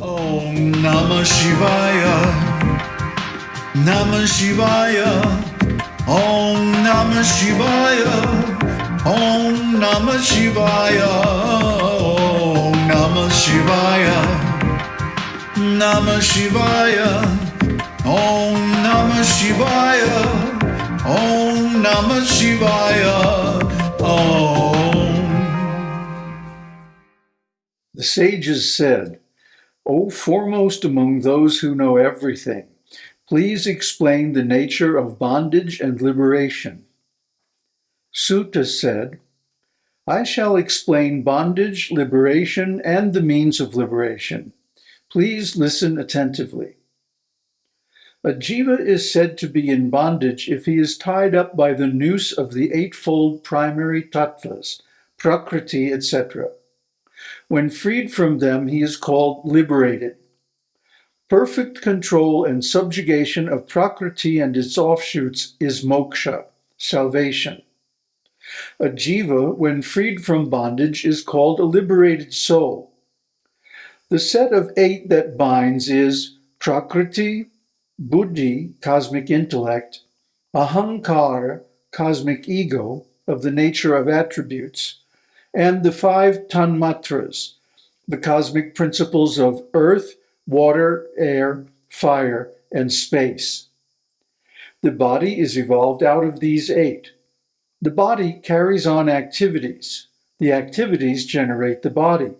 Om Namah Shivaya. Namah Shivaya. Om Namah Shivaya. Om Namah Shivaya. Om Namah Shivaya. Namah Shivaya. Om Namah Shivaya. Om Namah Shivaya. Om. The sages said, O foremost among those who know everything, please explain the nature of bondage and liberation. Suta said, I shall explain bondage, liberation, and the means of liberation. Please listen attentively. A jiva is said to be in bondage if he is tied up by the noose of the eightfold primary tattvas, prakriti, etc. When freed from them, he is called liberated. Perfect control and subjugation of Prakriti and its offshoots is moksha, salvation. A jiva, when freed from bondage, is called a liberated soul. The set of eight that binds is Prakriti, Buddhi, cosmic intellect, Ahankar, cosmic ego, of the nature of attributes, and the five tanmatras, the cosmic principles of earth, water, air, fire, and space. The body is evolved out of these eight. The body carries on activities. The activities generate the body.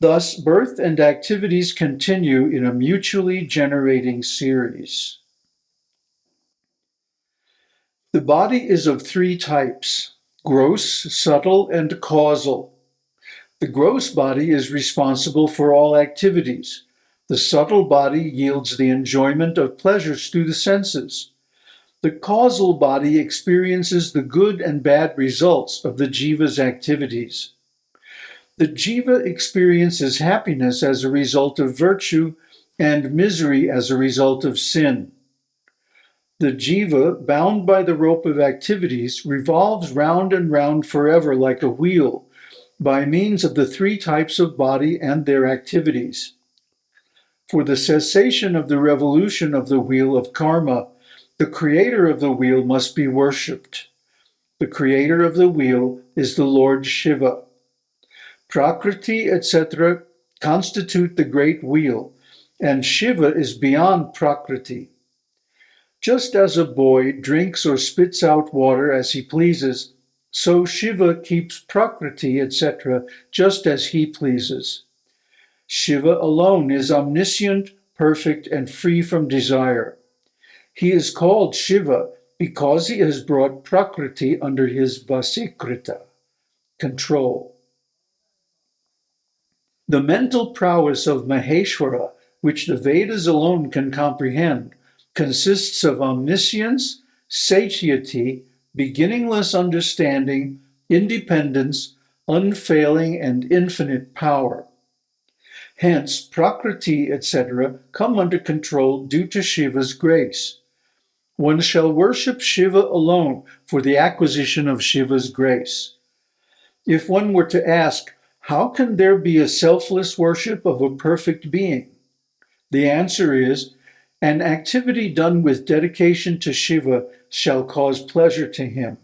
Thus, birth and activities continue in a mutually generating series. The body is of three types, gross, subtle, and causal. The gross body is responsible for all activities. The subtle body yields the enjoyment of pleasures through the senses. The causal body experiences the good and bad results of the jiva's activities. The jiva experiences happiness as a result of virtue and misery as a result of sin. The jiva, bound by the rope of activities, revolves round and round forever like a wheel by means of the three types of body and their activities. For the cessation of the revolution of the wheel of karma, the creator of the wheel must be worshipped. The creator of the wheel is the Lord Shiva. Prakriti, etc., constitute the great wheel, and Shiva is beyond Prakriti. Just as a boy drinks or spits out water as he pleases, so Shiva keeps Prakriti, etc., just as he pleases. Shiva alone is omniscient, perfect, and free from desire. He is called Shiva because he has brought Prakriti under his Vasikrita, control. The mental prowess of Maheshwara, which the Vedas alone can comprehend, consists of omniscience, satiety, beginningless understanding, independence, unfailing and infinite power. Hence, Prakriti, etc., come under control due to Shiva's grace. One shall worship Shiva alone for the acquisition of Shiva's grace. If one were to ask, how can there be a selfless worship of a perfect being? The answer is, an activity done with dedication to Shiva shall cause pleasure to him.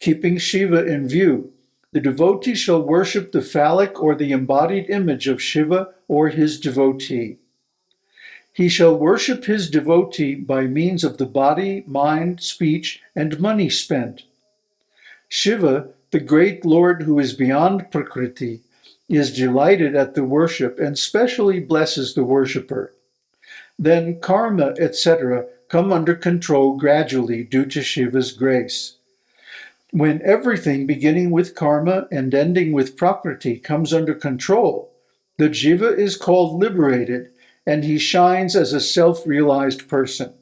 Keeping Shiva in view, the devotee shall worship the phallic or the embodied image of Shiva or his devotee. He shall worship his devotee by means of the body, mind, speech, and money spent. Shiva, the great Lord who is beyond Prakriti, is delighted at the worship and specially blesses the worshipper. Then karma, etc., come under control gradually due to Shiva's grace. When everything, beginning with karma and ending with prakriti, comes under control, the jiva is called liberated and he shines as a self-realized person.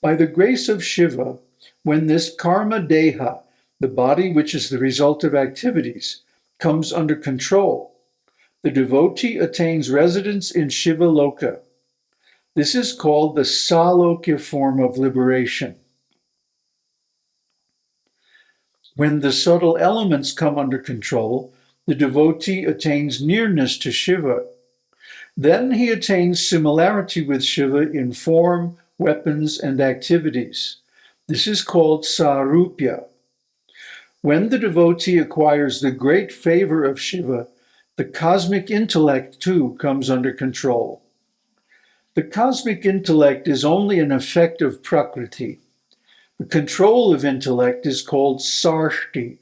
By the grace of Shiva, when this karma deha, the body which is the result of activities, comes under control, the devotee attains residence in Shiva Loka, this is called the Salokya form of liberation. When the subtle elements come under control, the devotee attains nearness to Shiva. Then he attains similarity with Shiva in form, weapons, and activities. This is called Sarupya. When the devotee acquires the great favor of Shiva, the cosmic intellect too comes under control. The cosmic intellect is only an effect of Prakriti. The control of intellect is called Sarshti,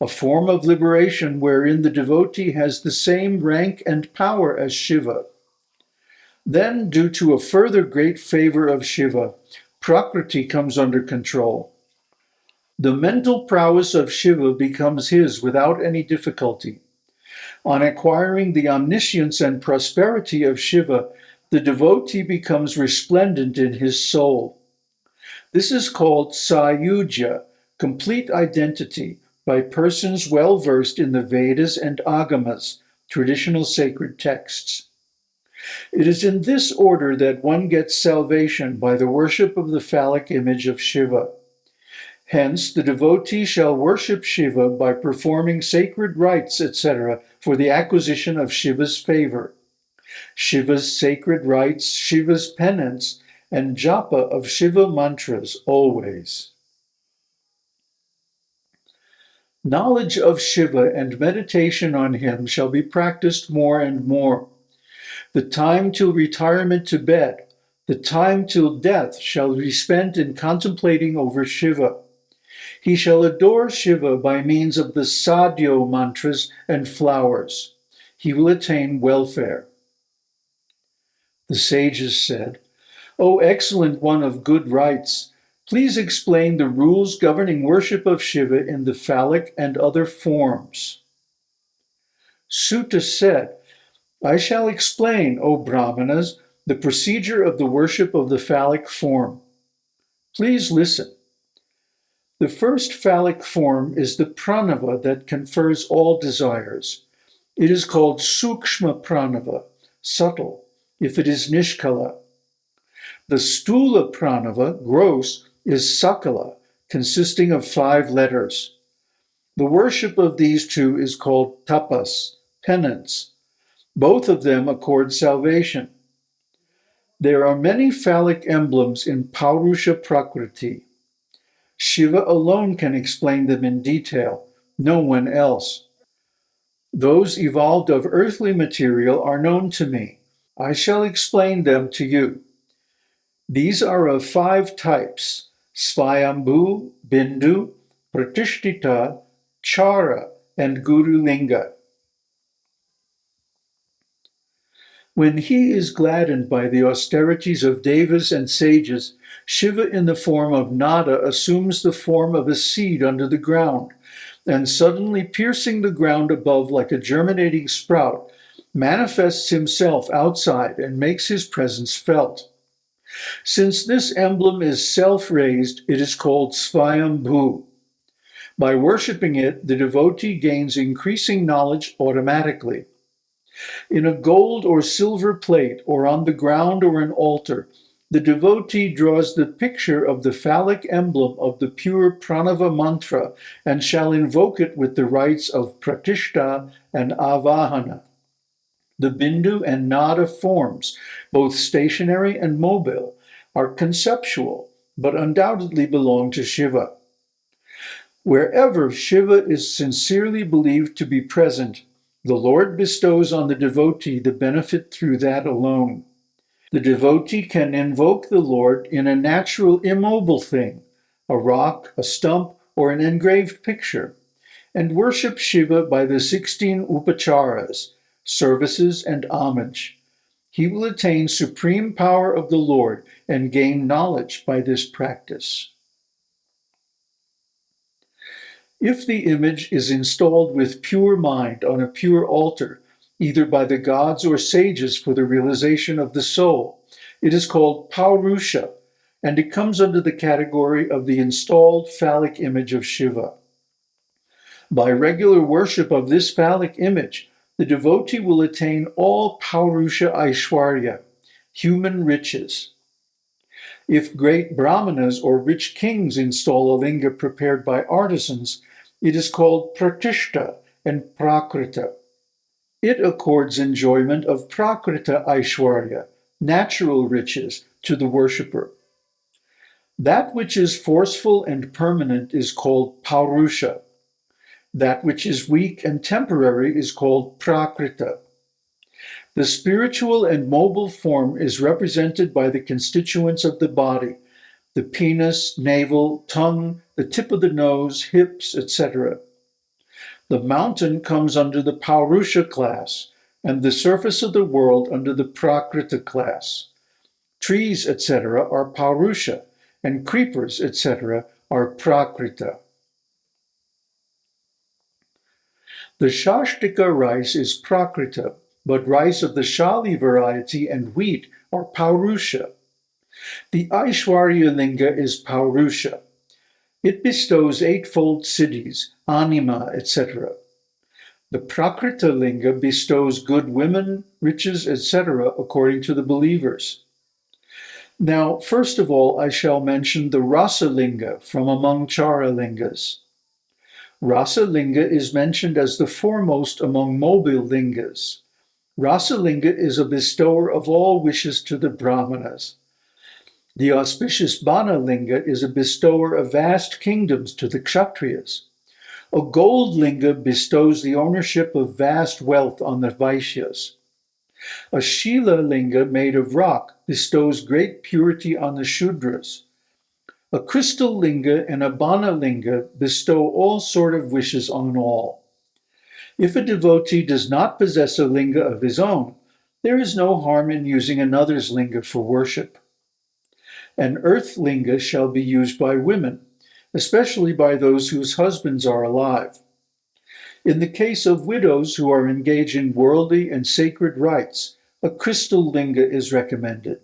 a form of liberation wherein the devotee has the same rank and power as Shiva. Then, due to a further great favor of Shiva, Prakriti comes under control. The mental prowess of Shiva becomes his without any difficulty. On acquiring the omniscience and prosperity of Shiva, the devotee becomes resplendent in his soul. This is called Sayuja, complete identity, by persons well versed in the Vedas and Agamas, traditional sacred texts. It is in this order that one gets salvation by the worship of the phallic image of Shiva. Hence, the devotee shall worship Shiva by performing sacred rites, etc., for the acquisition of Shiva's favor. Shiva's sacred rites, Shiva's penance, and japa of Shiva mantras always. Knowledge of Shiva and meditation on him shall be practiced more and more. The time till retirement to bed, the time till death shall be spent in contemplating over Shiva. He shall adore Shiva by means of the sadhyo mantras and flowers. He will attain welfare. The sages said, O excellent one of good rites, Please explain the rules governing worship of Shiva in the phallic and other forms. Suta said, I shall explain, O Brahmanas, the procedure of the worship of the phallic form. Please listen. The first phallic form is the pranava that confers all desires. It is called sukshma pranava, subtle, if it is nishkala. The sthula pranava, gross, is Sakala, consisting of five letters. The worship of these two is called tapas, penance. Both of them accord salvation. There are many phallic emblems in Paurusha Prakriti. Shiva alone can explain them in detail, no one else. Those evolved of earthly material are known to me. I shall explain them to you. These are of five types, Svayambhu, Bindu, Pratishtita, Chara, and Guru Linga. When he is gladdened by the austerities of devas and sages, Shiva in the form of Nada assumes the form of a seed under the ground, and suddenly piercing the ground above like a germinating sprout, manifests himself outside and makes his presence felt. Since this emblem is self-raised, it is called Svayambhu. By worshipping it, the devotee gains increasing knowledge automatically. In a gold or silver plate, or on the ground or an altar, the devotee draws the picture of the phallic emblem of the pure pranava mantra and shall invoke it with the rites of pratishta and avahana the Bindu and Nada forms, both stationary and mobile, are conceptual, but undoubtedly belong to Shiva. Wherever Shiva is sincerely believed to be present, the Lord bestows on the devotee the benefit through that alone. The devotee can invoke the Lord in a natural immobile thing, a rock, a stump, or an engraved picture, and worship Shiva by the 16 upacharas, services, and homage. He will attain supreme power of the Lord and gain knowledge by this practice. If the image is installed with pure mind on a pure altar, either by the gods or sages for the realization of the soul, it is called Paurusha, and it comes under the category of the installed phallic image of Shiva. By regular worship of this phallic image, the devotee will attain all Paurusha Aishwarya, human riches. If great brahmanas or rich kings install a linga prepared by artisans, it is called pratishta and prakrita. It accords enjoyment of prakrita aishwarya, natural riches, to the worshipper. That which is forceful and permanent is called paurusha. That which is weak and temporary is called prakrita. The spiritual and mobile form is represented by the constituents of the body, the penis, navel, tongue, the tip of the nose, hips, etc. The mountain comes under the Paurusha class, and the surface of the world under the Prakrita class. Trees, etc., are Paurusha, and creepers, etc., are Prakrita. The Shashtika rice is Prakrita, but rice of the Shali variety and wheat are Paurusha. The Aishwarya Linga is Paurusha. It bestows eightfold siddhis, anima, etc. The Prakrita Linga bestows good women, riches, etc., according to the believers. Now, first of all, I shall mention the Rasa Linga from among Chara Lingas. Rasa Linga is mentioned as the foremost among mobile lingas. Rasa Linga is a bestower of all wishes to the Brahmanas. The auspicious Bana Linga is a bestower of vast kingdoms to the Kshatriyas. A gold linga bestows the ownership of vast wealth on the Vaishyas. A Shila linga made of rock bestows great purity on the Shudras. A crystal linga and a Bana linga bestow all sort of wishes on all. If a devotee does not possess a linga of his own, there is no harm in using another's linga for worship. An earth linga shall be used by women, especially by those whose husbands are alive. In the case of widows who are engaged in worldly and sacred rites, a crystal linga is recommended.